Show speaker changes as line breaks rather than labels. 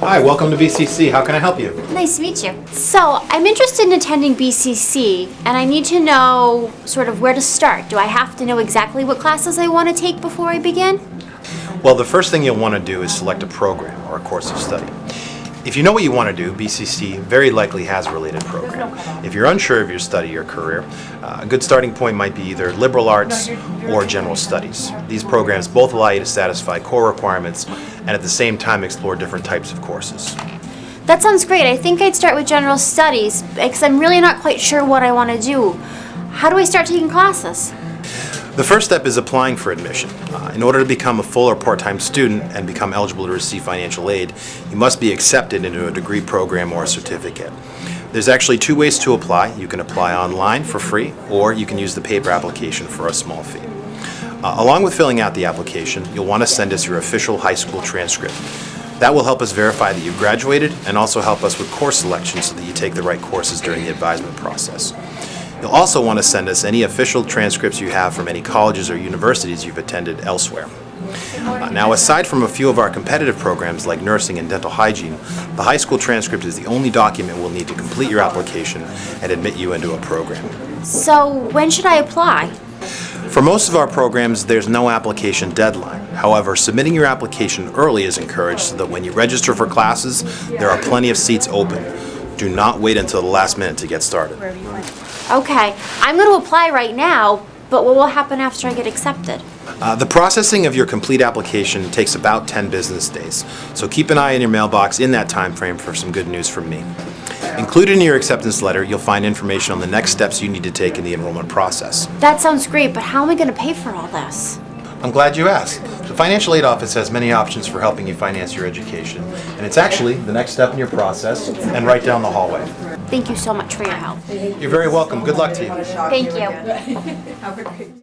Hi, welcome to BCC. How can I help you?
Nice to meet you. So, I'm interested in attending BCC, and I need to know sort of where to start. Do I have to know exactly what classes I want to take before I begin?
Well, the first thing you'll want to do is select a program or a course of study. If you know what you want to do, BCC very likely has a related program. If you're unsure of your study or career, uh, a good starting point might be either liberal arts or general studies. These programs both allow you to satisfy core requirements and at the same time explore different types of courses.
That sounds great. I think I'd start with general studies because I'm really not quite sure what I want to do. How do I start taking classes?
The first step is applying for admission. Uh, in order to become a full or part-time student and become eligible to receive financial aid, you must be accepted into a degree program or a certificate. There's actually two ways to apply. You can apply online for free, or you can use the paper application for a small fee. Uh, along with filling out the application, you'll want to send us your official high school transcript. That will help us verify that you've graduated and also help us with course selection so that you take the right courses during the advisement process. You'll also want to send us any official transcripts you have from any colleges or universities you've attended elsewhere. Uh, now, aside from a few of our competitive programs like nursing and dental hygiene, the high school transcript is the only document we'll need to complete your application and admit you into a program.
So, when should I apply?
For most of our programs, there's no application deadline. However, submitting your application early is encouraged so that when you register for classes, there are plenty of seats open. Do not wait until the last minute to get started.
Okay, I'm going to apply right now, but what will happen after I get accepted?
Uh, the processing of your complete application takes about 10 business days, so keep an eye in your mailbox in that time frame for some good news from me. Included in your acceptance letter, you'll find information on the next steps you need to take in the enrollment process.
That sounds great, but how am I going to pay for all this?
I'm glad you asked. The Financial Aid Office has many options for helping you finance your education, and it's actually the next step in your process and right down the hallway.
Thank you so much for your help.
You're very welcome. Good luck to you.
Thank you.